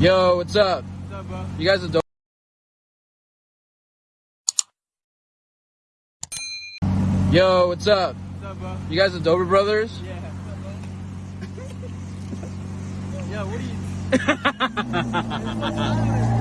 Yo, what's up? What's up, bro? You guys are dope. Yo, what's up? What's up, bro? You guys are Dobre Brothers? Yeah. Yo, what are you?